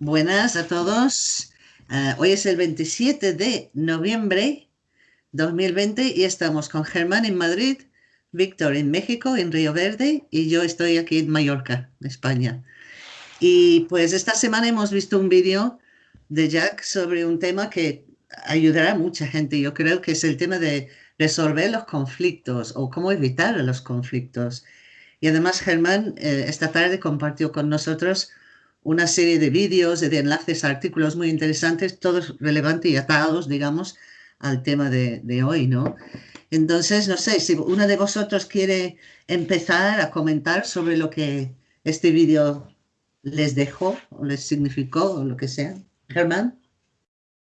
Buenas a todos. Uh, hoy es el 27 de noviembre 2020 y estamos con Germán en Madrid, Víctor en México, en Río Verde y yo estoy aquí en Mallorca, España. Y pues esta semana hemos visto un vídeo de Jack sobre un tema que ayudará a mucha gente. Yo creo que es el tema de resolver los conflictos o cómo evitar los conflictos. Y además Germán eh, esta tarde compartió con nosotros una serie de vídeos, de enlaces, artículos muy interesantes, todos relevantes y atados, digamos, al tema de, de hoy, ¿no? Entonces, no sé, si uno de vosotros quiere empezar a comentar sobre lo que este vídeo les dejó o les significó o lo que sea. Germán.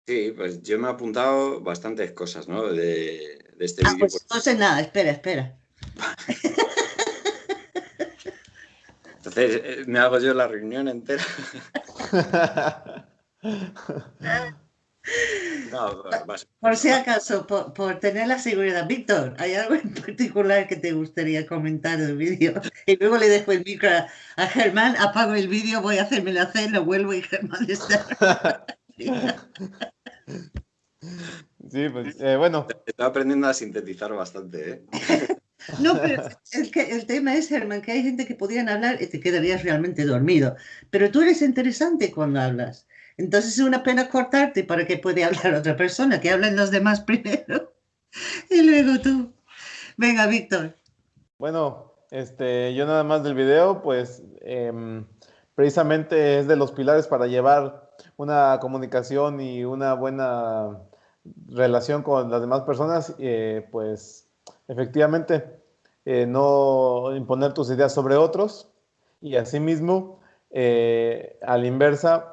Sí, pues yo me he apuntado bastantes cosas, ¿no? De, de este ah, vídeo. Pues no sé nada, espera, espera. Entonces, eh, ¿me hago yo la reunión entera? no, por si acaso, por, por, tener la seguridad. Víctor, ¿hay algo en particular que te gustaría comentar del vídeo? Y luego le dejo el micro a, Germán, apago el vídeo, voy a hacerme la cena, vuelvo y Germán está... Sí, pues eh, bueno. Estoy aprendiendo a sintetizar bastante, ¿eh? No, pero el, tema es, Germán, que hay gente que podrían hablar y te quedarías realmente dormido. Pero tú eres interesante cuando hablas. Entonces es una pena cortarte para que pueda hablar otra persona, que hablen los demás primero y luego tú. Venga, Víctor. Bueno, este, yo nada más del video, pues em, precisamente es de los pilares para llevar una comunicación y una buena relación con las demás personas, eh, pues efectivamente eh, no imponer tus ideas sobre otros y asimismo eh, a la inversa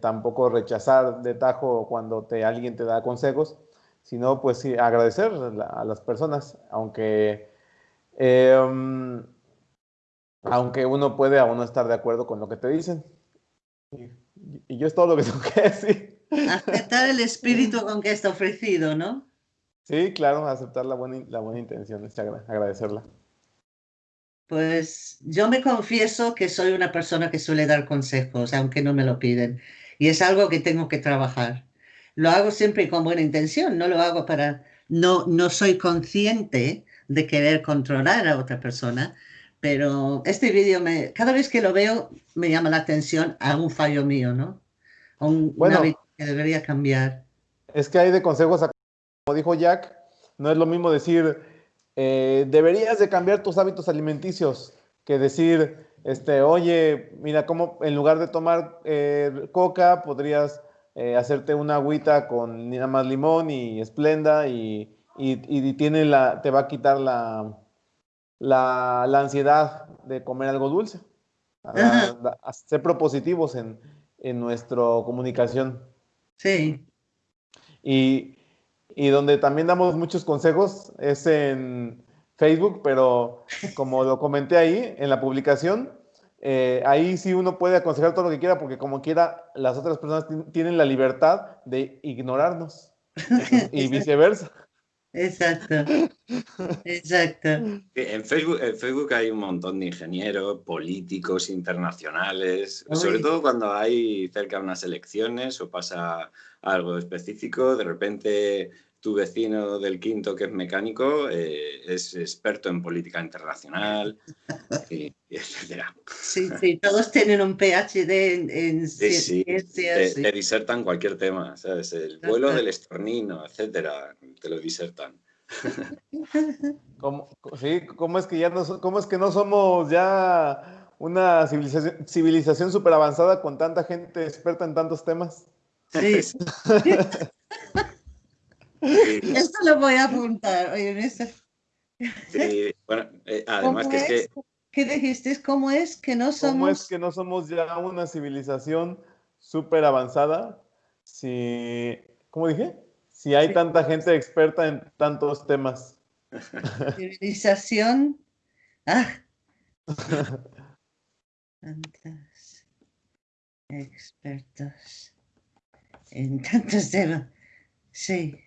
tampoco rechazar de tajo cuando te, alguien te da consejos, sino pues agradecer a las personas, aunque, em, aunque uno puede aún no estar de acuerdo con lo que te dicen. Y, y yo es todo lo que tengo que decir. Aceptar el espíritu con que está ofrecido, ¿no? Sí, claro, aceptar la buena, la buena intención, agradecerla. Pues yo me confieso que soy una persona que suele dar consejos, aunque no me lo piden. Y es algo que tengo que trabajar. Lo hago siempre con buena intención, no lo hago para... No, no soy consciente de querer controlar a otra persona, pero este vídeo, me, cada vez que lo veo, me llama la atención a un fallo mío, ¿no? A un, bueno, que debería cambiar. Es que hay de consejos, como dijo Jack, no es lo mismo decir, eh, deberías de cambiar tus hábitos alimenticios, que decir, este, oye, mira, cómo en lugar de tomar eh, coca, podrías eh, hacerte una agüita con nada más limón y esplenda y, y, tiene la, te va a quitar la, la, la ansiedad de comer algo dulce. A, ser propositivos en, en nuestra comunicación. Sí. Y, y, donde también damos muchos consejos es en Facebook, pero como lo comenté ahí en la publicación, eh, ahí sí uno puede aconsejar todo lo que quiera, porque como quiera, las otras personas tienen la libertad de ignorarnos y viceversa. Exacto, exacto. En Facebook, en Facebook hay un montón de ingenieros, políticos, internacionales, sobre todo cuando hay cerca unas elecciones o pasa algo específico, de repente tu vecino del quinto que es mecánico eh, es experto en política internacional, y, etcétera. Sí, sí, todos tienen un PhD en, en sí, sí, Te, disertan cualquier tema, ¿sabes? El vuelo del estornino, etcétera, te lo disertan. ¿Cómo, sí, ¿cómo es que ya no, cómo es que no somos ya una civilización, civilización súper avanzada con tanta gente experta en tantos temas? Sí. Esto lo voy a apuntar. Oye, Sí, bueno, eh, además que es, que... ¿Qué dijiste? ¿Cómo es que no somos...? ¿Cómo es que no somos ya una civilización súper avanzada? Si... ¿Cómo dije? Si hay tanta gente experta en tantos temas. Civilización... Ah. Tantos expertos en tantos temas. Sí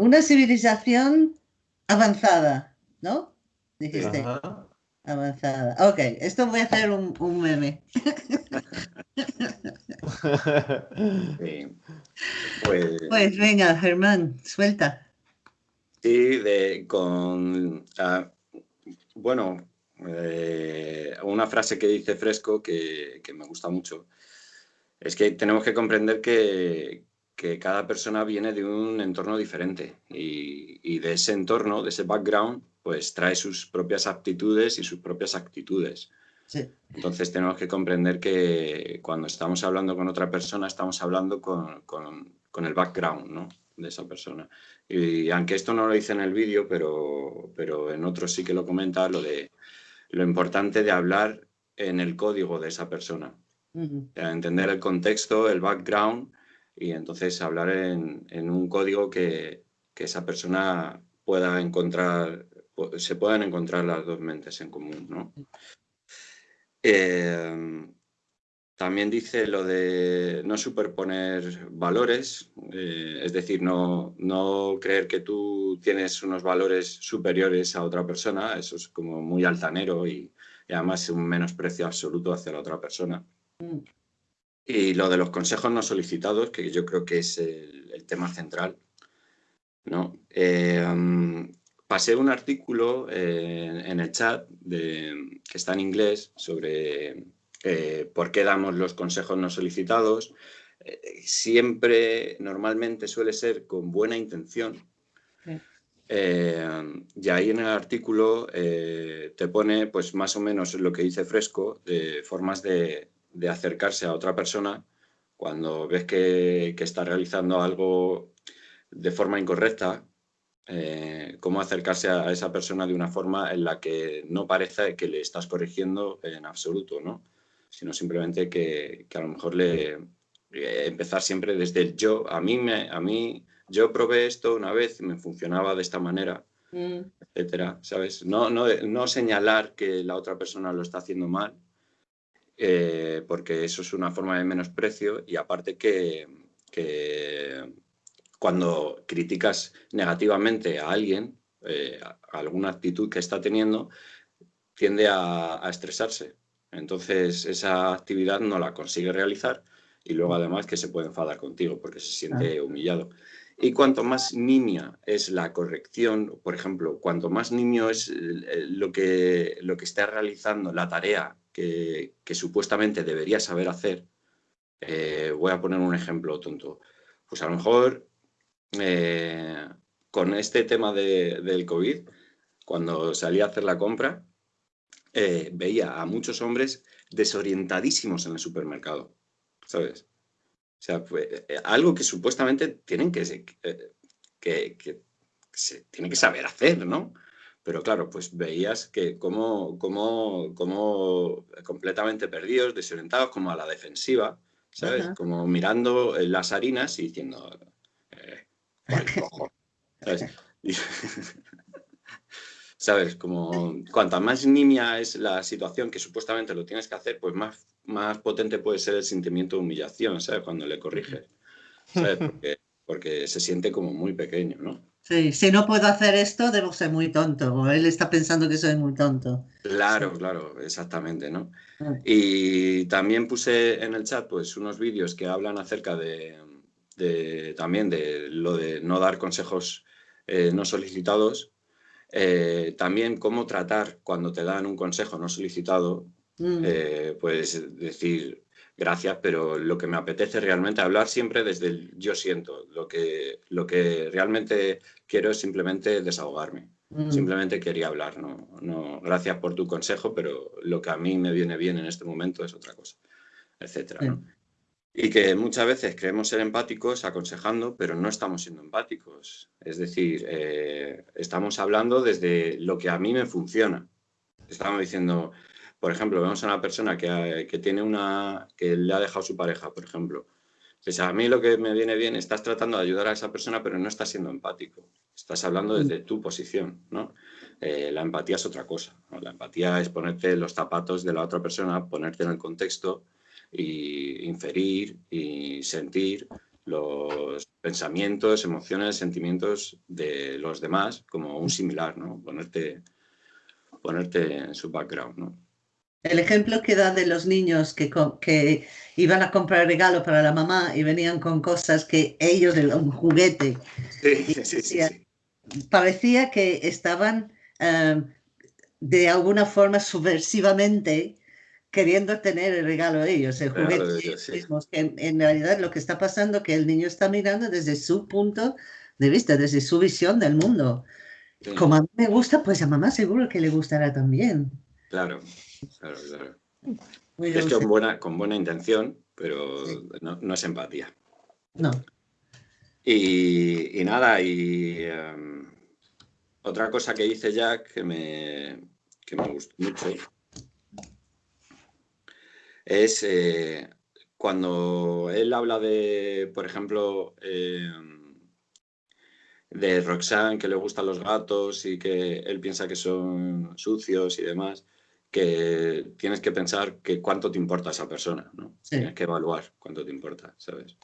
una civilización avanzada, ¿no? Dijiste. avanzada. Ok, esto voy a hacer un, un meme. Pues, pues, venga, Germán, suelta. Sí, de, con... Ah, bueno, eh, una frase que dice Fresco que, me gusta mucho es que tenemos que comprender que, cada persona viene de un entorno diferente y, de ese entorno, de ese background, pues trae sus propias aptitudes y sus propias actitudes. Entonces tenemos que comprender que cuando estamos hablando con otra persona estamos hablando con, con el background ¿no? de esa persona. Y aunque esto no lo dice en el vídeo, pero, pero en otros sí que lo comenta, lo de lo importante de hablar en el código de esa persona. Entender el contexto, el background y entonces hablar en, en un código que, que, esa persona pueda encontrar, se puedan encontrar las dos mentes en común. ¿no? Eh, también dice lo de no superponer valores, eh, es decir, no, no, creer que tú tienes unos valores superiores a otra persona, eso es como muy altanero y, además un menosprecio absoluto hacia la otra persona. Mm. Y lo de los consejos no solicitados, que yo creo que es el, tema central. ¿no? Eh, um, pasé un artículo eh, en el chat de, que está en inglés sobre eh, por qué damos los consejos no solicitados. Siempre, normalmente suele ser con buena intención. Eh, y ahí en el artículo te pone pues más o menos lo que dice Fresco, de formas de, acercarse a otra persona cuando ves que, está realizando algo de forma incorrecta, cómo acercarse a esa persona de una forma en la que no parece que le estás corrigiendo en absoluto, ¿no? sino simplemente que, a lo mejor le eh, empezar siempre desde el yo. A mí, me, a mí, yo probé esto una vez y me funcionaba de esta manera, mm. etcétera, ¿sabes? No, no, no, señalar que la otra persona lo está haciendo mal, eh, porque eso es una forma de menosprecio y aparte que, que cuando criticas negativamente a alguien, eh, alguna actitud que está teniendo, tiende a estresarse entonces esa actividad no la consigue realizar y luego además que se puede enfadar contigo porque se siente humillado. Y cuanto más nimia es la corrección, por ejemplo, cuanto más nimio es lo que, lo que está realizando, la tarea que, supuestamente debería saber hacer, eh, voy a poner un ejemplo tonto. Pues a lo mejor eh, con este tema del COVID, cuando salí a hacer la compra, eh, veía a muchos hombres desorientadísimos en el supermercado, ¿sabes? O sea, algo que supuestamente tienen que, que, que, se tiene que saber hacer, ¿no? Pero claro, pues veías que como, como, como completamente perdidos, desorientados, como a la defensiva, ¿sabes? Como mirando las harinas y diciendo, eh, ¿sabes? ¿sabes? Como cuanta más nimia es la situación que supuestamente lo tienes que hacer, pues más, más potente puede ser el sentimiento de humillación, ¿sabes? Cuando le corriges, ¿sabes? Porque, se siente como muy pequeño, ¿no? Sí, si no puedo hacer esto, debo ser muy tonto, o él está pensando que soy muy tonto. Claro, claro, exactamente, ¿no? Ah. Y también puse en el chat, pues, unos vídeos que hablan acerca de, también de lo de no dar consejos eh, no solicitados, eh, también cómo tratar cuando te dan un consejo no solicitado, mm. eh, pues decir gracias, pero lo que me apetece realmente hablar siempre desde el yo siento, lo que, lo que realmente quiero es simplemente desahogarme. Mm. Simplemente quería hablar, no, no, gracias por tu consejo, pero lo que a mí me viene bien en este momento es otra cosa, etcétera. Y que muchas veces creemos ser empáticos aconsejando, pero no estamos siendo empáticos. Es decir, eh, estamos hablando desde lo que a mí me funciona. Estamos diciendo, por ejemplo, vemos a una persona que, que tiene una, que le ha dejado su pareja, por ejemplo. Pues a mí lo que me viene bien, estás tratando de ayudar a esa persona, pero no estás siendo empático. Estás hablando desde tu posición, ¿no? Eh, la empatía es otra cosa. La empatía es ponerte los zapatos de la otra persona, ponerte en el contexto y inferir y sentir los pensamientos, emociones, sentimientos de los demás como un similar, ¿no? Ponerte, ponerte en su background, ¿no? El ejemplo que da de los niños que, que iban a comprar regalo para la mamá y venían con cosas que ellos, un juguete. Sí, sí, sí, Parecía que estaban em, de alguna forma subversivamente queriendo tener el regalo de ellos, el juguete de ellos, mismos, que en, realidad lo que está pasando es que el niño está mirando desde su punto de vista, desde su visión del mundo. Como a mí me gusta, pues a mamá seguro que le gustará también. Claro, claro, claro. es que con buena, con buena intención, pero no, es empatía. No. Y, nada, y em, otra cosa que dice Jack que me, que me gustó mucho es eh, cuando él habla de, por ejemplo, em, de Roxanne, que le gustan los gatos y que él piensa que son sucios y demás, que tienes que pensar que cuánto te importa esa persona, ¿no? Tienes que evaluar cuánto te importa, ¿sabes?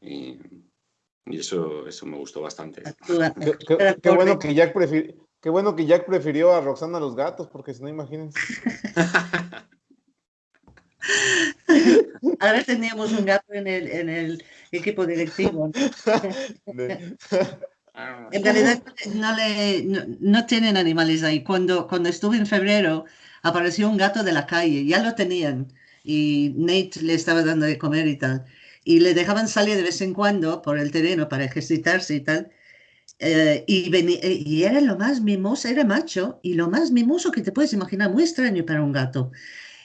Y, eso, eso me gustó bastante. Qué, bueno que Jack qué bueno que Jack prefirió a Roxana a los gatos, porque si no, imagínense. Ahora teníamos un gato en el, en el equipo directivo. En realidad no, le, no, tienen animales ahí. Cuando, cuando estuve en febrero, apareció un gato de la calle, ya lo tenían, y Nate le estaba dando de comer y tal. Y le dejaban salir de vez en cuando por el terreno para ejercitarse y tal. Eh, y, eh, y, era lo más mimoso, era macho, y lo más mimoso que te puedes imaginar, muy extraño para un gato.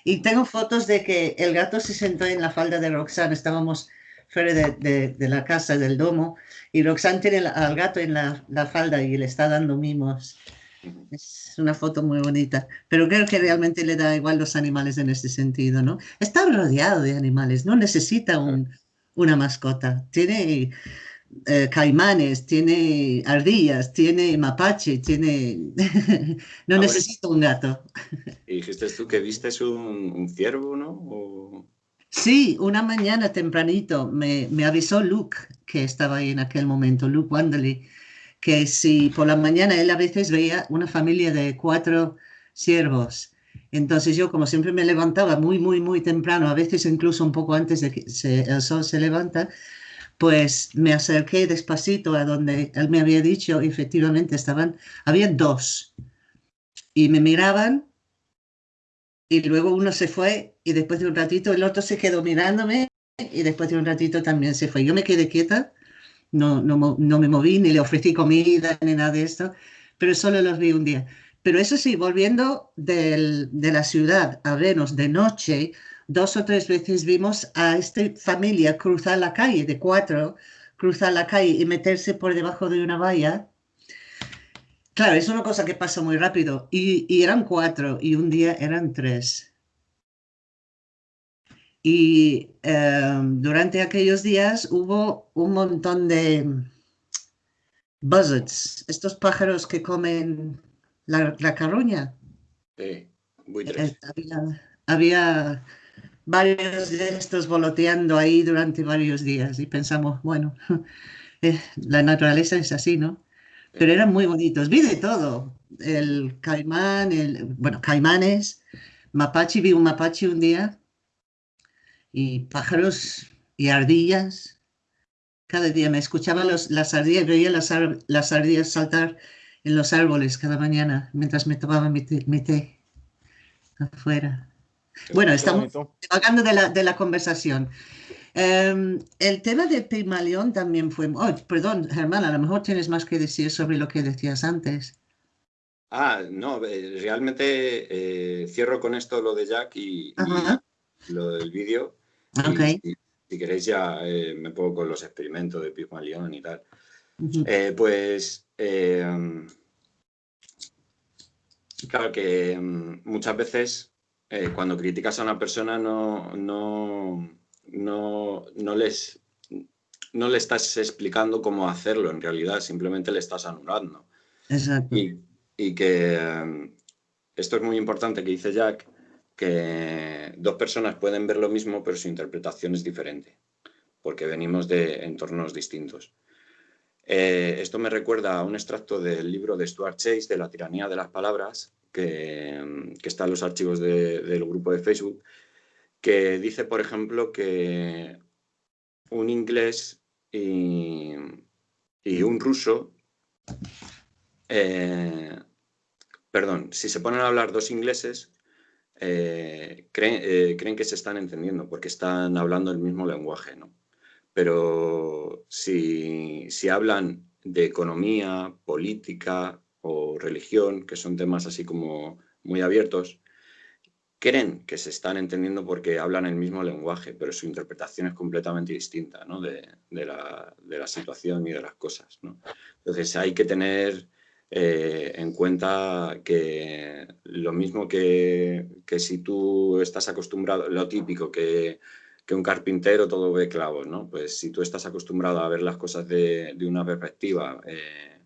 Y tengo fotos de que el gato se sentó en la falda de Roxanne, estábamos fuera de, de, la casa, del domo, y Roxanne tiene al gato en la, la, falda y le está dando mimos. Es una foto muy bonita, pero creo que realmente le da igual los animales en este sentido, ¿no? Está rodeado de animales, no necesita un, una mascota. Tiene eh, caimanes, tiene ardillas, tiene mapache, tiene... no ah, necesita un gato. Y dijiste tú que viste un, un ciervo, ¿no? Sí, una mañana tempranito me, me, avisó Luke, que estaba ahí en aquel momento, Luke Wanderley, que si por la mañana él a veces veía una familia de cuatro ciervos. Entonces yo, como siempre me levantaba muy, muy, muy temprano, a veces incluso un poco antes de que el sol se levanta, pues me acerqué despacito a donde él me había dicho, efectivamente estaban, había dos, y me miraban, y luego uno se fue, y después de un ratito el otro se quedó mirándome, y después de un ratito también se fue. Yo me quedé quieta no, no, no me moví, ni le ofrecí comida, ni nada de esto, pero solo los vi un día. Pero eso sí, volviendo del, de la ciudad a Venus de noche, dos o tres veces vimos a esta familia cruzar la calle, de cuatro, cruzar la calle y meterse por debajo de una valla. Claro, es una cosa que pasa muy rápido. Y, y eran cuatro y un día eran tres. Y em, durante aquellos días hubo un montón de buzzards, estos pájaros que comen la, la carroña. Sí, muy eh, había, había, varios de estos voloteando ahí durante varios días y pensamos, bueno, eh, la naturaleza es así, ¿no? Pero eran muy bonitos, vi de todo, el caimán, el, bueno, caimanes, mapache, vi un mapache un día y pájaros y ardillas. Cada día me escuchaba los, las ardillas, veía las, las, ardillas saltar en los árboles cada mañana mientras me tomaba mi té, afuera. bueno, estamos hablando de la, de la conversación. Em, el tema de Pigmalión también fue... Oh, perdón, Germán, a lo mejor tienes más que decir sobre lo que decías antes. Ah, no, eh, realmente eh, cierro con esto lo de Jack y, y lo del vídeo. Si, queréis ya eh, me pongo con los experimentos de Pygmalion y tal. Eh, pues eh, claro que mm, muchas veces cuando criticas a una persona no, no, no, no, les, no le estás explicando cómo hacerlo en realidad, simplemente le estás anulando. Exacto. Y, y que esto es muy importante que dice Jack, que dos personas pueden ver lo mismo, pero su interpretación es diferente, porque venimos de entornos distintos. Eh, esto me recuerda a un extracto del libro de Stuart Chase, de La tiranía de las palabras, que, que están los archivos del grupo de Facebook, que dice, por ejemplo, que un inglés y, un ruso, eh, perdón, si se ponen a hablar dos ingleses, eh, eh, creen, que se están entendiendo porque están hablando el mismo lenguaje, ¿no? Pero si, si hablan de economía, política o religión, que son temas así como muy abiertos, creen que se están entendiendo porque hablan el mismo lenguaje, pero su interpretación es completamente distinta ¿no? de, la, situación y de las cosas. ¿no? Entonces hay que tener eh, en cuenta que lo mismo que, que, si tú estás acostumbrado, lo típico, que, que, un carpintero todo ve clavos, ¿no? pues si tú estás acostumbrado a ver las cosas de, de una perspectiva eh,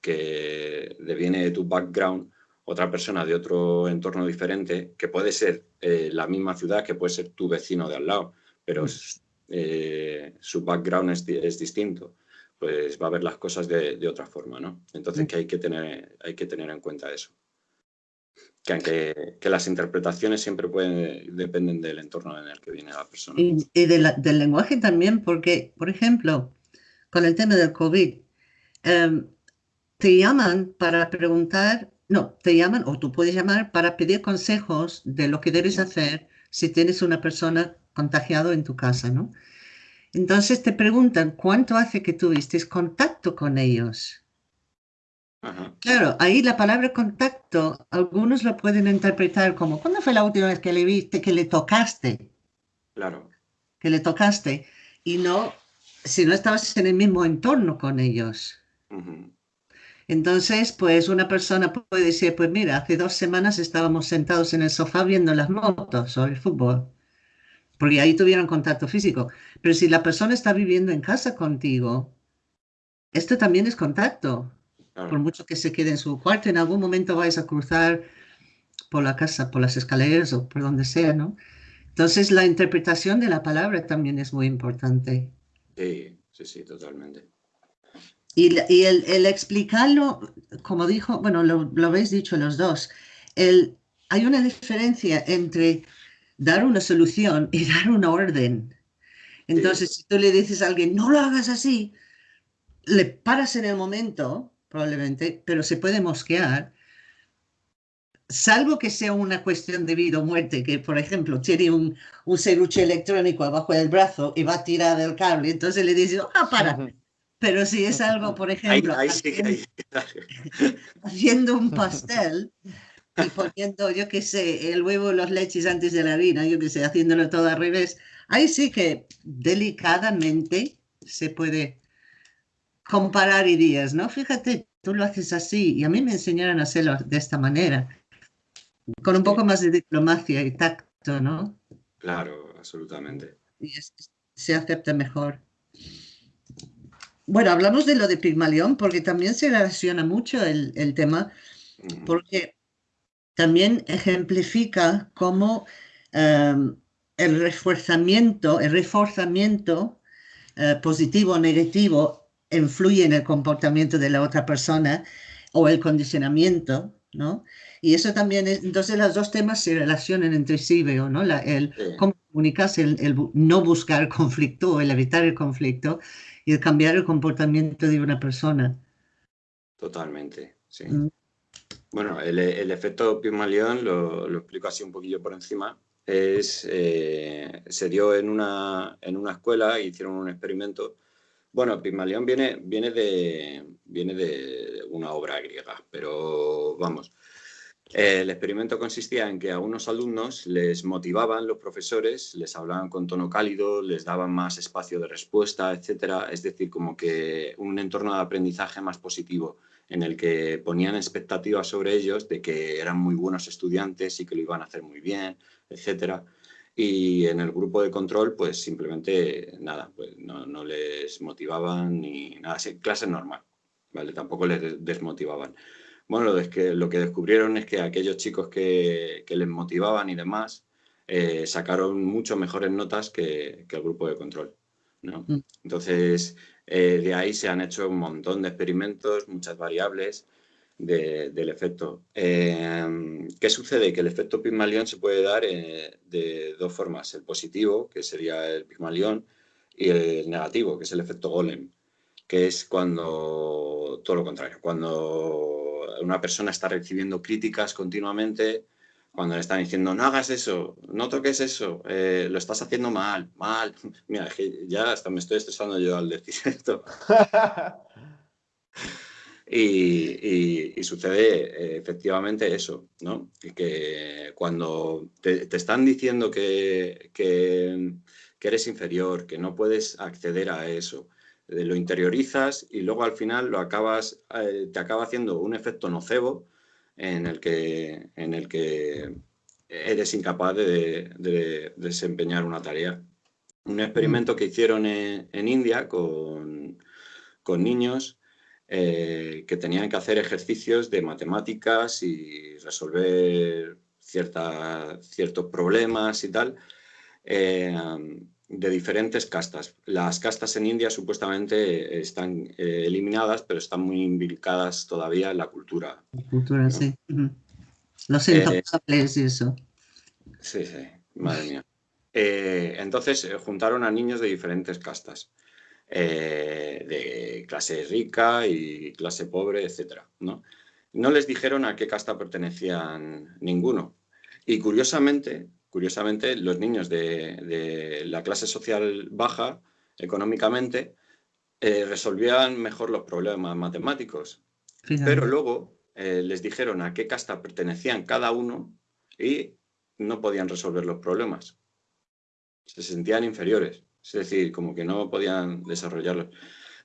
que viene de tu background, otra persona de otro entorno diferente, que puede ser eh, la misma ciudad, que puede ser tu vecino de al lado, pero mm. eh, su background es, distinto, pues va a ver las cosas de, otra forma, ¿no? Entonces mm. que hay que tener, hay que tener en cuenta eso. Que aunque que las interpretaciones siempre pueden, dependen del entorno en el que viene la persona. Y, del lenguaje también, porque, por ejemplo, con el tema del COVID, em, te llaman para preguntar no, te llaman o tú puedes llamar para pedir consejos de lo que debes hacer si tienes una persona contagiada en tu casa, ¿no? Entonces te preguntan cuánto hace que tuviste contacto con ellos. Claro, ahí la palabra contacto, algunos lo pueden interpretar como, ¿cuándo fue la última vez que le viste, que le tocaste? Claro. Que le tocaste. Y no, si no estabas en el mismo entorno con ellos. Entonces, pues una persona puede decir, pues mira, hace dos semanas estábamos sentados en el sofá viendo las motos o el fútbol, porque ahí tuvieron contacto físico. Pero si la persona está viviendo en casa contigo, esto también es contacto. Por mucho que se quede en su cuarto, en algún momento vais a cruzar por la casa, por las escaleras o por donde sea, ¿no? Entonces, la interpretación de la palabra también es muy importante. Sí, sí, sí, totalmente. Y, el, explicarlo, como dijo, bueno, lo, habéis dicho los dos, el, hay una diferencia entre dar una solución y dar una orden. Entonces, si tú le dices a alguien, no lo hagas así, le paras en el momento, probablemente, pero se puede mosquear, salvo que sea una cuestión de vida o muerte, que por ejemplo tiene un, un serruche electrónico abajo del brazo y va a tirar el cable, entonces le dices, ah, para, pero si es algo, por ejemplo, haciendo, un pastel y poniendo, yo qué sé, el huevo, los leches antes de la harina, yo qué sé, haciéndolo todo al revés, ahí sí que delicadamente se puede comparar ideas, ¿no? Fíjate, tú lo haces así y a mí me enseñaron a hacerlo de esta manera, con un poco más de diplomacia y tacto, ¿no? Claro, absolutamente. Y se acepta mejor. Bueno, hablamos de lo de Pigmalión porque también se relaciona mucho el, tema, porque también ejemplifica cómo em, el reforzamiento, el reforzamiento eh, positivo o negativo influye en el comportamiento de la otra persona o el condicionamiento, ¿no? Y eso también es, entonces los dos temas se relacionan entre sí, veo, ¿no? el cómo comunicarse, el, el, no buscar conflicto o el evitar el conflicto y el cambiar el comportamiento de una persona. Totalmente, sí. Mm. Bueno, el, el, efecto Pygmalion, lo, lo, explico así un poquillo por encima, es, eh, se dio en una, en una escuela, hicieron un experimento. Bueno, Pygmalion viene, viene, de, viene de una obra griega, pero vamos, el experimento consistía en que a unos alumnos les motivaban los profesores, les hablaban con tono cálido, les daban más espacio de respuesta, etcétera. Es decir, como que un entorno de aprendizaje más positivo en el que ponían expectativas sobre ellos de que eran muy buenos estudiantes y que lo iban a hacer muy bien, etcétera. Y en el grupo de control, pues simplemente nada, pues no, les motivaban ni nada, clase normal, ¿vale? Tampoco les desmotivaban. Bueno, lo, que, lo que descubrieron es que aquellos chicos que, les motivaban y demás eh, sacaron mucho mejores notas que, el grupo de control. ¿no? Mm. Entonces, eh, de ahí se han hecho un montón de experimentos, muchas variables, del efecto. Eh, ¿Qué sucede? Que el efecto Pygmalion se puede dar eh, de dos formas. El positivo, que sería el Pygmalion, y el negativo, que es el efecto Golem, que es cuando, todo lo contrario, cuando una persona está recibiendo críticas continuamente, cuando le están diciendo, no hagas eso, no toques eso, eh, lo estás haciendo mal, mal. Mira, ya hasta me estoy estresando yo al decir esto. Y, sucede eh, efectivamente eso, ¿no? Que cuando te, están diciendo que, que, eres inferior, que no puedes acceder a eso, lo interiorizas y luego al final lo acabas, eh, te acaba haciendo un efecto nocebo en el que, en el que eres incapaz de, desempeñar una tarea. Un experimento que hicieron en, en India con, con niños eh, que tenían que hacer ejercicios de matemáticas y resolver ciertos problemas y tal, eh, de diferentes castas. Las castas en India supuestamente están eh, eliminadas, pero están muy imbricadas todavía en la cultura. La cultura, sí. Los intocables y eso. Sí, sí, madre mía. entonces juntaron a niños de diferentes castas. Eh, de clase rica y clase pobre, etc. ¿no? no les dijeron a qué casta pertenecían ninguno. Y curiosamente, curiosamente los niños de, la clase social baja, económicamente, eh, resolvían mejor los problemas matemáticos. Pero luego eh, les dijeron a qué casta pertenecían cada uno y no podían resolver los problemas. Se sentían inferiores. Es decir, como que no podían desarrollarlo.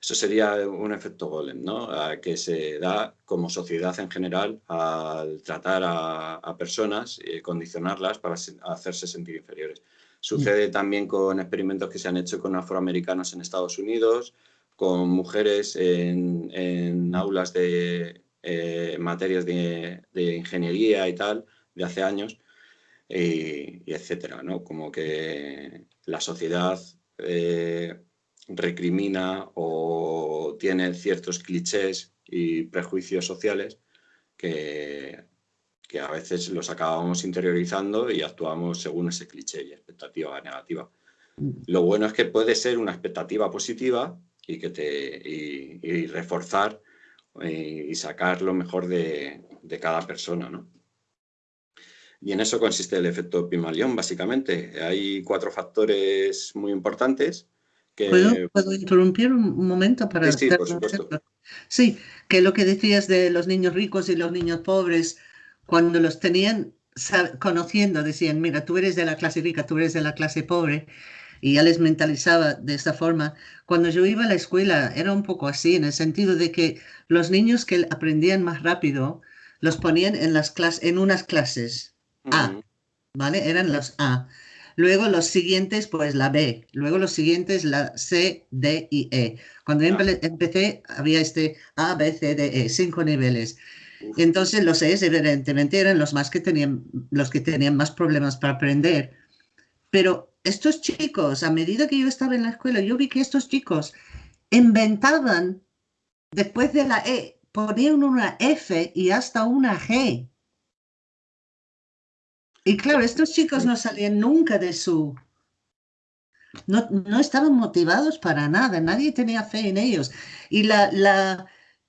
Eso sería un efecto golem, ¿no? que se da como sociedad en general al tratar a, personas y condicionarlas para hacerse sentir inferiores. Sucede mm. también con experimentos que se han hecho con afroamericanos en Estados Unidos, con mujeres en, aulas de eh, materias de, ingeniería y tal, de hace años, y, y etcétera, ¿no? Como que la sociedad eh, recrimina o tiene ciertos clichés y prejuicios sociales que, que a veces los acabamos interiorizando y actuamos según ese cliché y expectativa negativa. Mm. Lo bueno es que puede ser una expectativa positiva y, que te, y, reforzar eh, y, sacar lo mejor de, de cada persona. ¿no? Y en eso consiste el efecto Pimalión, básicamente. Hay cuatro factores muy importantes. Que... ¿Puedo, interrumpir un momento para... Sí, sí, por supuesto. Sí, que lo que decías de los niños ricos y los niños pobres, cuando los tenían conociendo, decían, mira, tú eres de la clase rica, tú eres de la clase pobre, y ya les mentalizaba de esta forma. Cuando yo iba a la escuela era un poco así, en el sentido de que los niños que aprendían más rápido los ponían en, las en unas clases a, ¿vale? Eran los A. Luego los siguientes, pues la B. Luego los siguientes, la C, D y E. Cuando empecé, había este A, B, C, D, E, cinco niveles. Entonces los E, evidentemente, eran los, más que tenían, los que tenían más problemas para aprender. Pero estos chicos, a medida que yo estaba en la escuela, yo vi que estos chicos inventaban, después de la E, ponían una F y hasta una G. Y claro, estos chicos no salían nunca de su... No, no estaban motivados para nada, nadie tenía fe en ellos. Y la, la,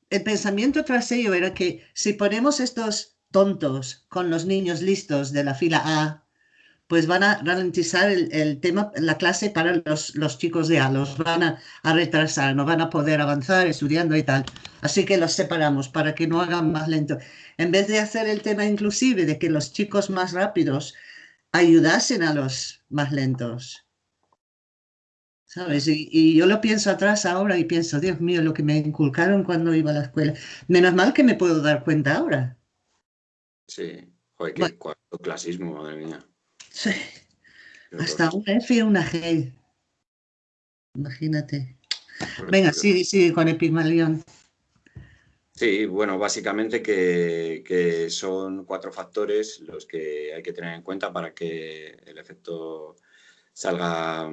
el pensamiento tras ello era que si ponemos estos tontos con los niños listos de la fila A, pues van a ralentizar el, tema, la clase para los, los, chicos de A, los van a, a, retrasar, no van a poder avanzar estudiando y tal. Así que los separamos para que no hagan más lento. En vez de hacer el tema inclusive de que los chicos más rápidos ayudasen a los más lentos. ¿Sabes? Y, y, yo lo pienso atrás ahora y pienso, Dios mío, lo que me inculcaron cuando iba a la escuela. Menos mal que me puedo dar cuenta ahora. Sí, joder, qué clasismo, madre mía. Sí. Hasta una F y una G. Imagínate. Venga, sigue, sigue con Epigmalión. Sí, bueno, básicamente que, son cuatro factores los que hay que tener en cuenta para que el efecto salga,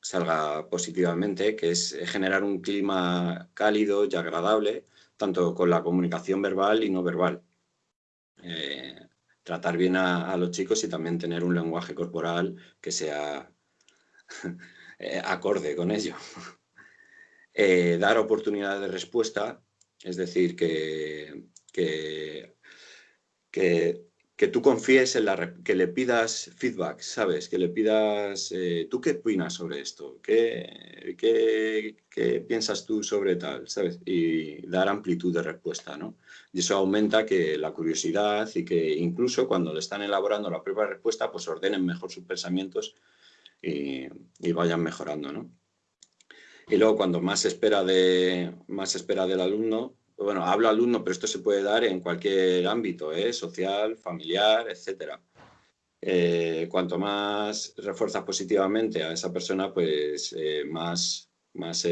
salga positivamente, que es generar un clima cálido y agradable, tanto con la comunicación verbal y no verbal. Eh, tratar bien a, los chicos y también tener un lenguaje corporal que sea eh, acorde con ello. dar oportunidad de respuesta, es decir, que, que, que tú confíes en la... que le pidas feedback, ¿sabes? Que le pidas... Eh, ¿Tú qué opinas sobre esto? ¿Qué, ¿Qué, piensas tú sobre tal? ¿Sabes? Y dar amplitud de respuesta, ¿no? Y eso aumenta que la curiosidad y que incluso cuando le están elaborando la propia respuesta, pues ordenen mejor sus pensamientos y, vayan mejorando, ¿no? Y luego cuando más espera, de, más espera del alumno, bueno, hablo alumno, pero esto se puede dar en cualquier ámbito, ¿eh? social, familiar, etc. Eh, cuanto más refuerzas positivamente a esa persona, pues eh, más, más,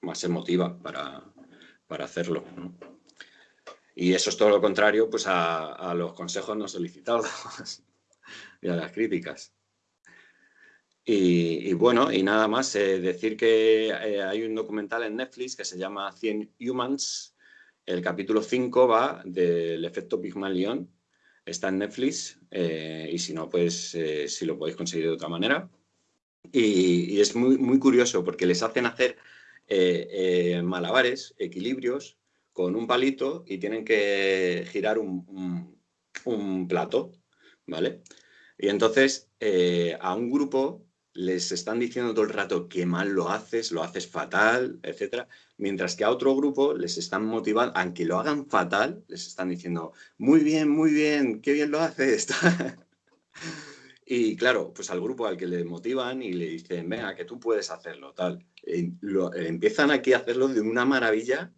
más se motiva para, hacerlo. Y eso es todo lo contrario pues a, los consejos no solicitados y a las críticas. Y, bueno, y nada más, eh, decir que eh, hay un documental en Netflix que se llama 100 Humans. El capítulo 5 va del efecto Pygmalion. Está en Netflix eh, y si no, pues si lo podéis conseguir de otra manera. Y, es muy, muy curioso porque les hacen hacer malabares, equilibrios, con un palito y tienen que girar un, plato, ¿vale? Y entonces a un grupo les están diciendo todo el rato que mal lo haces, lo haces fatal, etcétera, mientras que a otro grupo les están motivando, aunque lo hagan fatal, les están diciendo, muy bien, muy bien, qué bien lo haces. y claro, pues al grupo al que le motivan y le dicen, venga, que tú puedes hacerlo, tal, eh, lo, empiezan aquí a hacerlo de una maravilla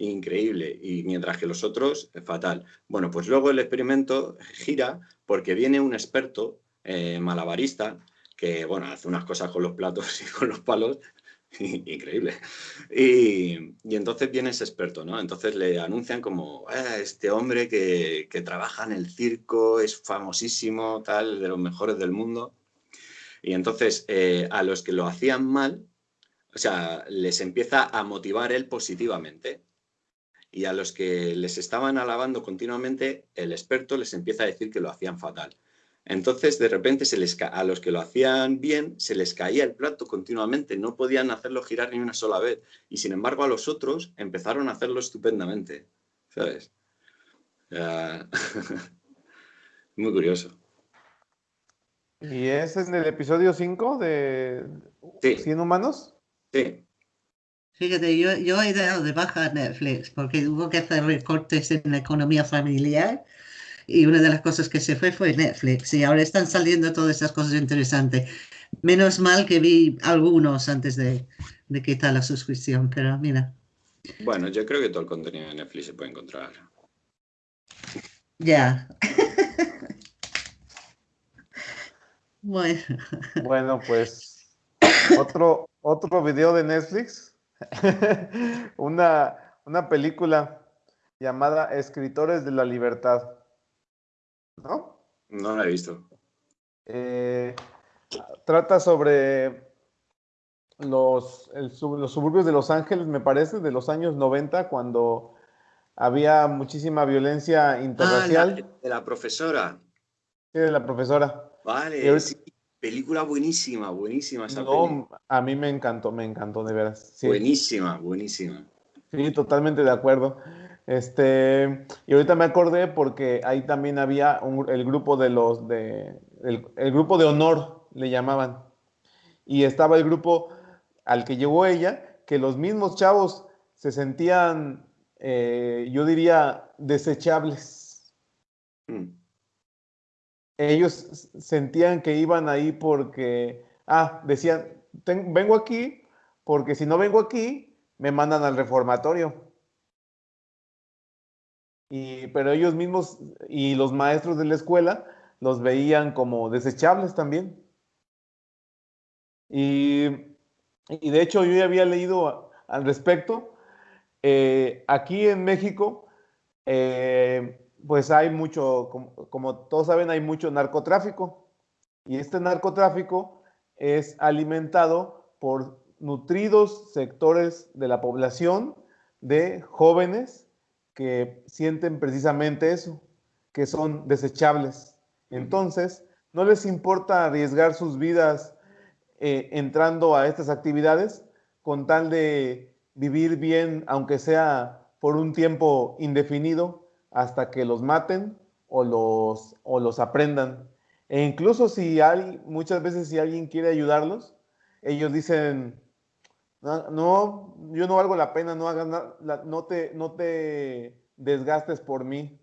increíble, y mientras que los otros, fatal. Bueno, pues luego el experimento gira porque viene un experto eh, malabarista que bueno, hace unas cosas con los platos y con los palos increíble. Y, entonces viene ese experto, ¿no? Entonces le anuncian como, ah, este hombre que, trabaja en el circo, es famosísimo, tal, de los mejores del mundo. Y entonces eh, a los que lo hacían mal, o sea, les empieza a motivar él positivamente. Y a los que les estaban alabando continuamente, el experto les empieza a decir que lo hacían fatal. Entonces, de repente, se les a los que lo hacían bien, se les caía el plato continuamente, no podían hacerlo girar ni una sola vez. Y sin embargo, a los otros empezaron a hacerlo estupendamente, ¿sabes? Muy curioso. ¿Y es en el episodio 5 de 100 humanos? Sí. Fíjate, yo, yo he dado de baja Netflix porque hubo que hacer recortes en la economía familiar y una de las cosas que se fue fue Netflix y ahora están saliendo todas esas cosas interesantes. Menos mal que vi algunos antes de, de quitar la suscripción, pero mira. Bueno, yo creo que todo el contenido de Netflix se puede encontrar. Ya. bueno. Bueno, pues otro, otro video de Netflix. una, una película llamada Escritores de la Libertad. ¿no? No la he visto. Eh, trata sobre los, los suburbios de Los Ángeles, me parece, de los años 90, cuando había muchísima violencia ah, interracial. de la profesora. Sí, de la profesora. Vale, película buenísima, buenísima esa no, A mí me encantó, me encantó, de veras. Buenísima, buenísima. Sí, totalmente de acuerdo. Este, y ahorita me acordé porque ahí también había el grupo de los de el, grupo de honor le llamaban. Y estaba el grupo al que llegó ella, que los mismos chavos se sentían, eh, yo diría, desechables. Mm. Ellos sentían que iban ahí porque, ah, decían, vengo aquí porque si no vengo aquí, me mandan al reformatorio pero ellos mismos y los maestros de la escuela los veían como desechables también. Y, de hecho yo ya había leído al respecto. Eh, aquí en México, eh, pues hay mucho, como, como, todos saben, hay mucho narcotráfico. Y este narcotráfico es alimentado por nutridos sectores de la población de jóvenes que sienten precisamente eso, que son desechables. Entonces, no les importa arriesgar sus vidas eh, entrando a estas actividades con tal de vivir bien, aunque sea por un tiempo indefinido, hasta que los maten o los, o los aprendan. E incluso si hay, muchas veces si alguien quiere ayudarlos, ellos dicen, no, yo no valgo la pena, no hagas nada, no te, no te desgastes por mí.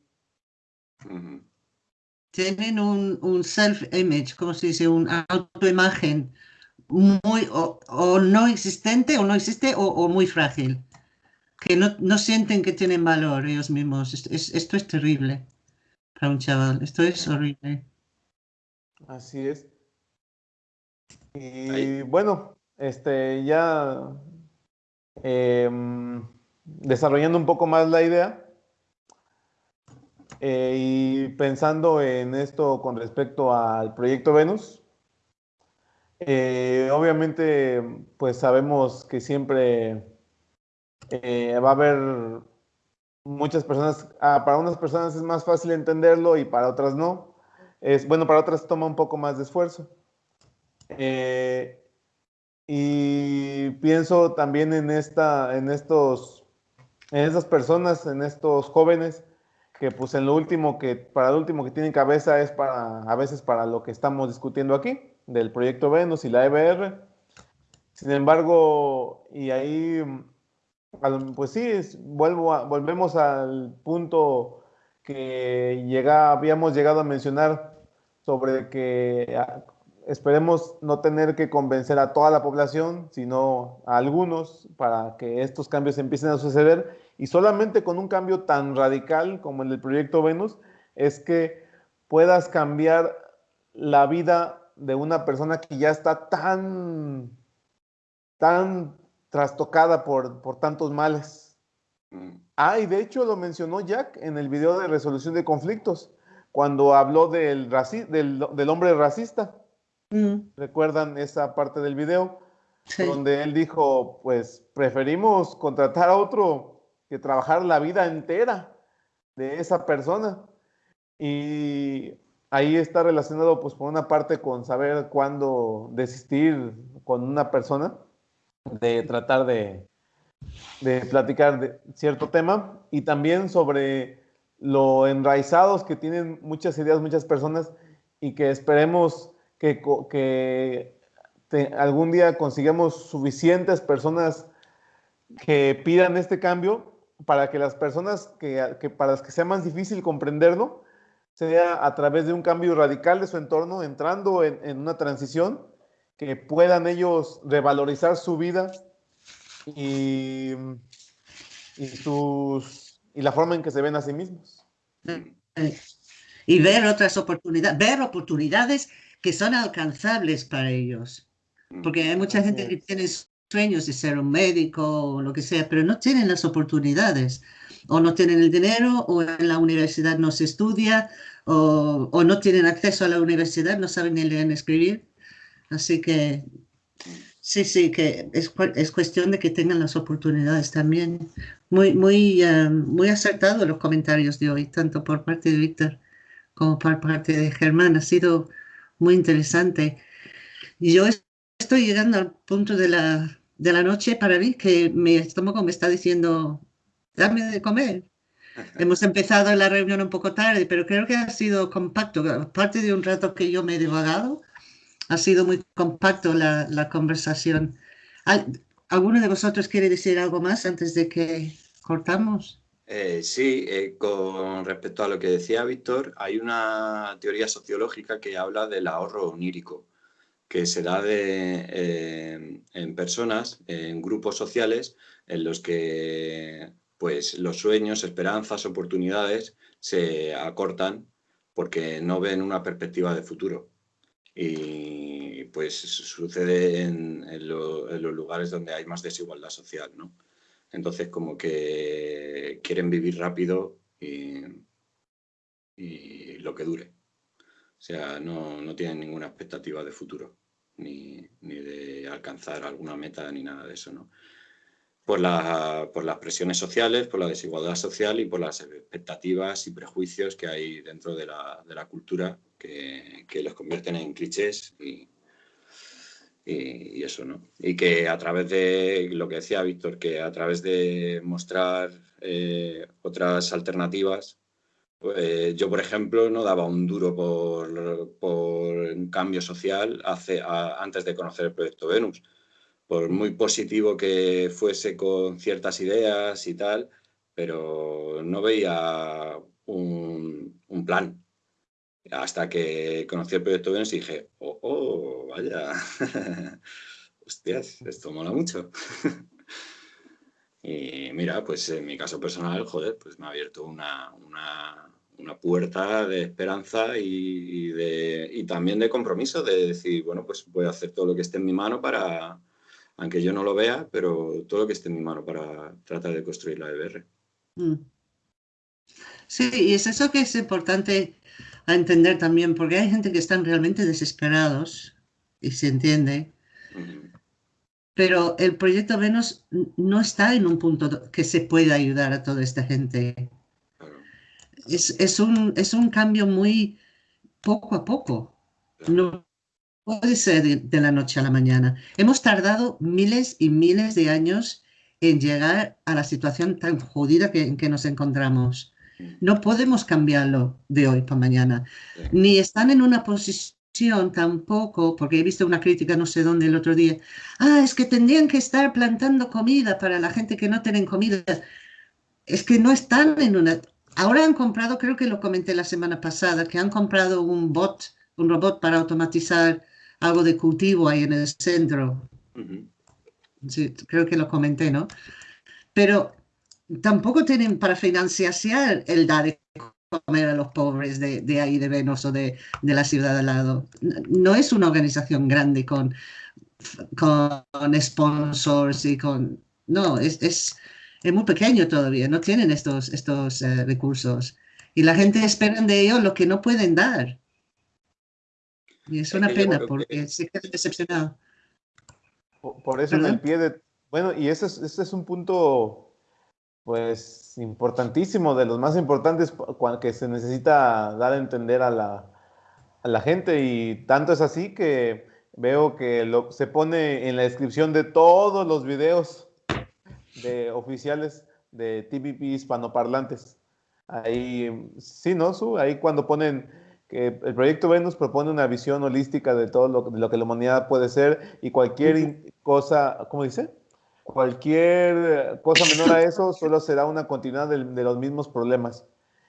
Tienen un, un self-image, como se dice? Una autoimagen muy o, no existente o no existe o, muy frágil, que no, no, sienten que tienen valor ellos mismos. esto es terrible para un chaval, esto es horrible. Así es. Y bueno, este ya em, desarrollando un poco más la idea eh, y pensando en esto con respecto al proyecto Venus, eh, obviamente, pues sabemos que siempre eh, va a haber muchas personas, ah, para unas personas es más fácil entenderlo y para otras no. Es, bueno, para otras toma un poco más de esfuerzo. Eh, y pienso también en, esta, en, estos, en estas personas, en estos jóvenes, que pues en lo último que, para lo último que tienen cabeza es para, a veces para lo que estamos discutiendo aquí del proyecto Venus y la EBR. Sin embargo, y ahí, pues sí, vuelvo volvemos al punto que llega, habíamos llegado a mencionar sobre que ah, esperemos no tener que convencer a toda la población, sino a algunos para que estos cambios empiecen a suceder. Y solamente con un cambio tan radical como el del proyecto Venus es que puedas cambiar la vida de una persona que ya está tan, tan trastocada por, por tantos males. Mm. Ah, y de hecho lo mencionó Jack en el video de resolución de conflictos, cuando habló del, del, hombre racista. Mm. ¿Recuerdan esa parte del video? Donde él dijo, pues preferimos contratar a otro que trabajar la vida entera de esa persona. Y ahí está relacionado, pues, por una parte con saber cuándo desistir con una persona, de tratar de, de platicar de cierto tema, y también sobre lo enraizados que tienen muchas ideas, muchas personas, y que esperemos que, que algún día consigamos suficientes personas que pidan este cambio para que las personas que, que para las que sea más difícil comprenderlo, sea a través de un cambio radical de su entorno, entrando en, una transición, que puedan ellos revalorizar su vida y, y, sus, y la forma en que se ven a sí mismos. Y ver otras oportunidades, ver oportunidades que son alcanzables para ellos. Porque hay mucha gente que tiene sueños de ser un médico o lo que sea, pero no tienen las oportunidades o no tienen el dinero, o en la universidad no se estudia, o, o no tienen acceso a la universidad, no saben ni leer ni escribir. Así que sí, sí, que es, es, cuestión de que tengan las oportunidades también. Muy, muy, uh, muy acertado los comentarios de hoy, tanto por parte de Víctor como por parte de Germán. Ha sido muy interesante. Y yo estoy llegando al punto de la, de la noche para mí que mi estómago me está diciendo, dame de comer. Hemos empezado la reunión un poco tarde, pero creo que ha sido compacto. Aparte de un rato que yo me he divagado, ha sido muy compacto la, conversación. ¿Alguno de vosotros quiere decir algo más antes de que cortamos? Eh, sí, eh, con respecto a lo que decía Víctor, hay una teoría sociológica que habla del ahorro onírico, que se da eh, en personas, en grupos sociales, en los que pues los sueños, esperanzas, oportunidades se acortan porque no ven una perspectiva de futuro. Y pues sucede en, los lugares donde hay más desigualdad social, ¿no? Entonces como que quieren vivir rápido y, lo que dure. O sea, no, no tienen ninguna expectativa de futuro, ni, ni, de alcanzar alguna meta, ni nada de eso, ¿no? Por, por, las presiones sociales, por la desigualdad social y por las expectativas y prejuicios que hay dentro de la, de la cultura que, que, los convierten en clichés y, y, eso, ¿no? Y que a través de, lo que decía Víctor, que a través de mostrar eh, otras alternativas, pues, yo, por ejemplo, no daba un duro por, por un cambio social hace, antes de conocer el proyecto Venus por muy positivo que fuese con ciertas ideas y tal, pero no veía un, plan. Hasta que conocí el proyecto Venus y dije, oh, oh vaya, hostias, esto mola mucho. y mira, pues en mi caso personal, joder, pues me ha abierto una, puerta de esperanza y, de, y también de compromiso de decir, bueno, pues voy a hacer todo lo que esté en mi mano para, aunque yo no lo vea, pero todo lo que esté en mi mano para tratar de construir la EBR. Mm. Sí, y es eso que es importante a entender también, porque hay gente que están realmente desesperados, y se entiende, pero el proyecto Venus no está en un punto que se pueda ayudar a toda esta gente. Es, un, es un cambio muy poco a poco. No puede ser de, la noche a la mañana. Hemos tardado miles y miles de años en llegar a la situación tan jodida que, en que nos encontramos. No podemos cambiarlo de hoy para mañana. Ni están en una posición tampoco, porque he visto una crítica no sé dónde el otro día, ah, es que tendrían que estar plantando comida para la gente que no tienen comida. Es que no están en una... Ahora han comprado, creo que lo comenté la semana pasada, que han comprado un bot, un robot para automatizar algo de cultivo ahí en el centro. sí, creo que lo comenté, ¿no? Pero tampoco tienen para financiar el dar de comer a los pobres de, ahí de Venus o de, la ciudad al lado. No es una organización grande con, con sponsors y con... No, es, es, muy pequeño todavía, no tienen estos, estos eh, recursos. Y la gente espera de ellos lo que no pueden dar. Y es una pena porque se queda decepcionado. Por, eso en el pie de... Bueno, y ese es, ese es un punto, pues, importantísimo, de los más importantes que se necesita dar a entender a la, a la gente. Y tanto es así que veo que lo, se pone en la descripción de todos los videos de oficiales de TVP hispanoparlantes. Ahí, sí, ¿no? Su, ahí cuando ponen que el proyecto Venus propone una visión holística de todo lo, de lo que la humanidad puede ser y cualquier cosa, ¿cómo dice? Cualquier cosa menor a eso solo será una continuidad de, los mismos problemas.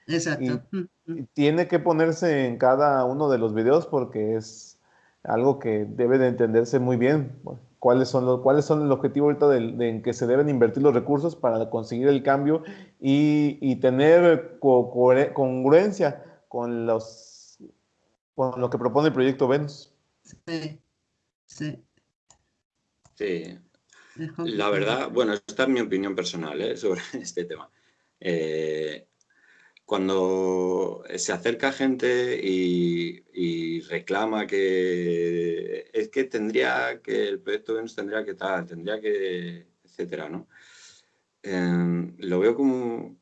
Exacto. Y, tiene que ponerse en cada uno de los videos porque es algo que debe de entenderse muy bien. ¿Cuáles son, los, cuáles son el objetivo ahorita de, en que se deben invertir los recursos para conseguir el cambio y, y tener congruencia con los con lo que propone el proyecto Venus. Sí, sí. Sí. La verdad, bueno, esta es mi opinión personal ¿eh? sobre este tema. Eh, cuando se acerca gente y, reclama que es que tendría que el proyecto Venus tendría que tal, tendría que, etcétera, ¿no? Eh, lo veo como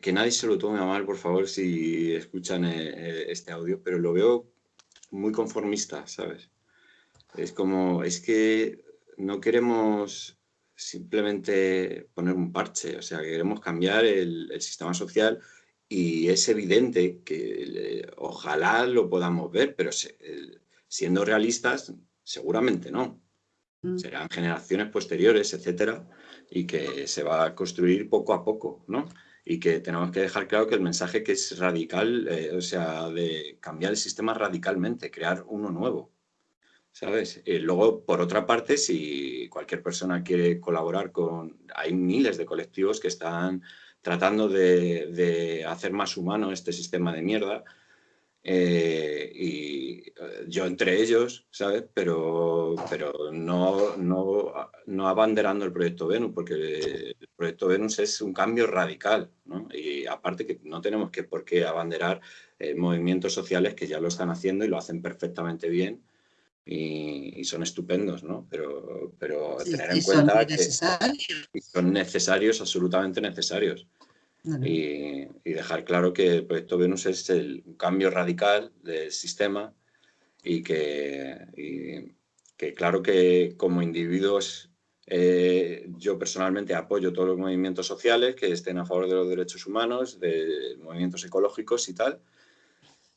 que nadie se lo tome a mal, por favor, si escuchan eh, eh, este audio, pero lo veo muy conformista, ¿sabes? Es como, es que no queremos simplemente poner un parche, o sea, queremos cambiar el, sistema social y es evidente que ojalá lo podamos ver, pero siendo realistas, seguramente no. Mm. Serán generaciones posteriores, etcétera, y que se va a construir poco a poco, ¿no? Y que tenemos que dejar claro que el mensaje que es radical, eh, o sea, de cambiar el sistema radicalmente, crear uno nuevo, ¿sabes? Y luego, por otra parte, si cualquier persona quiere colaborar con... Hay miles de colectivos que están tratando de, de hacer más humano este sistema de mierda, eh, y eh, yo entre ellos, ¿sabes? Pero, pero no, no, no abanderando el proyecto Venus, porque el proyecto Venus es un cambio radical, ¿no? Y aparte que no tenemos que por qué abanderar eh, movimientos sociales que ya lo están haciendo y lo hacen perfectamente bien. y, son estupendos, ¿no? Pero, pero tener en cuenta que son necesarios, absolutamente necesarios. Y, dejar claro que el proyecto Venus es el cambio radical del sistema y que, que claro que como individuos eh, yo personalmente apoyo todos los movimientos sociales que estén a favor de los derechos humanos, de movimientos ecológicos y tal,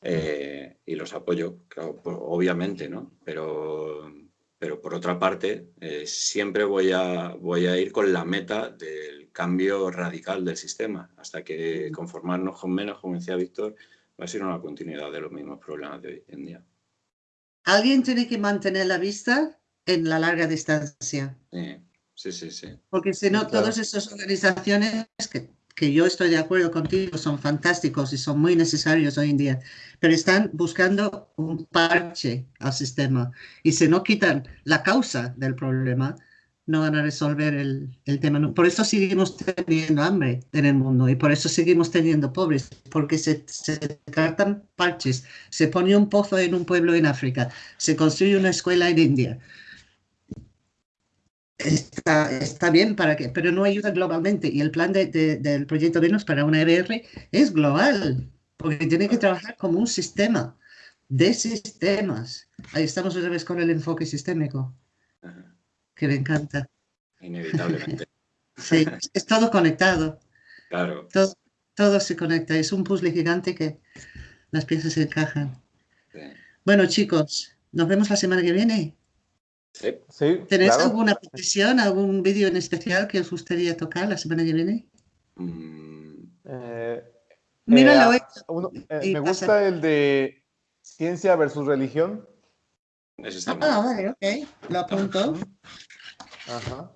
eh, y los apoyo, obviamente, ¿no? Pero, pero por otra parte, eh, siempre voy a, voy a ir con la meta del cambio radical del sistema, hasta que conformarnos con menos, como decía Víctor, va a ser una continuidad de los mismos problemas de hoy en día. Alguien tiene que mantener la vista en la larga distancia. Sí, sí, sí. Porque si no, todas esas organizaciones que que yo estoy de acuerdo contigo, son fantásticos y son muy necesarios hoy en día, pero están buscando un parche al sistema y si no quitan la causa del problema, no van a resolver el, el, tema. Por eso seguimos teniendo hambre en el mundo y por eso seguimos teniendo pobres, porque se, se tratan parches. Se pone un pozo en un pueblo en África, se construye una escuela en India, está, está bien para que, pero no ayuda globalmente. Y el plan de, del proyecto Venus para una EBR es global, porque tiene que trabajar como un sistema de sistemas. Ahí estamos otra vez con el enfoque sistémico, que me encanta. Inevitablemente. sí, es todo conectado. Claro. Todo, todo, se conecta. Es un puzzle gigante que las piezas se encajan. Bueno, chicos, nos vemos la semana que viene. Sí. ¿Tenéis alguna petición, algún vídeo en especial que os gustaría tocar la semana que viene? Mm, eh, Míralo. Eh, eh, me gusta el de ciencia versus religión. ah, vale, ok. Lo apunto. Ajá.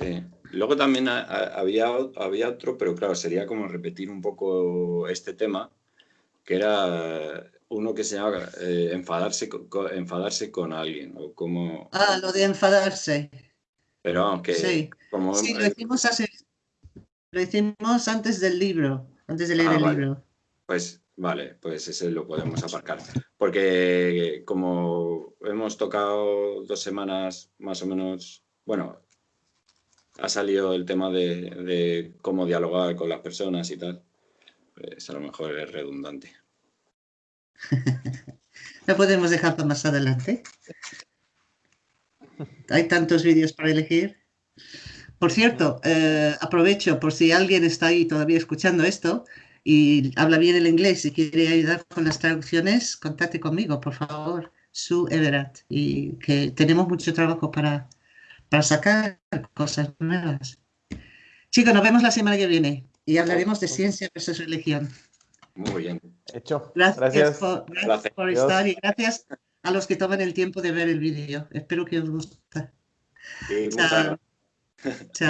Sí. Luego también había, había otro, pero claro, sería como repetir un poco este tema, que era uno que se llama eh, enfadarse, con, enfadarse con alguien. O como... Ah, lo de enfadarse. Pero aunque... Sí, como, sí lo, hicimos lo hicimos antes del libro, antes de leer ah, el libro. Pues vale, pues ese lo podemos aparcar. Porque como hemos tocado dos semanas más o menos, bueno, ha salido el tema de, de cómo dialogar con las personas y tal, pues a lo mejor es redundante. Lo podemos dejar para más adelante. Hay tantos vídeos para elegir. Por cierto, eh, aprovecho por si alguien está ahí todavía escuchando esto y habla bien el inglés y quiere ayudar con las traducciones, contacte conmigo, por favor, Su Everett. Y que tenemos mucho trabajo para, para sacar cosas nuevas. Chicos, nos vemos la semana que viene y hablaremos de ciencia versus religión. Muy bien. Hecho. Gracias, Por, estar y gracias a los que toman el tiempo de ver el vídeo. Espero que os guste. Chao. Chao.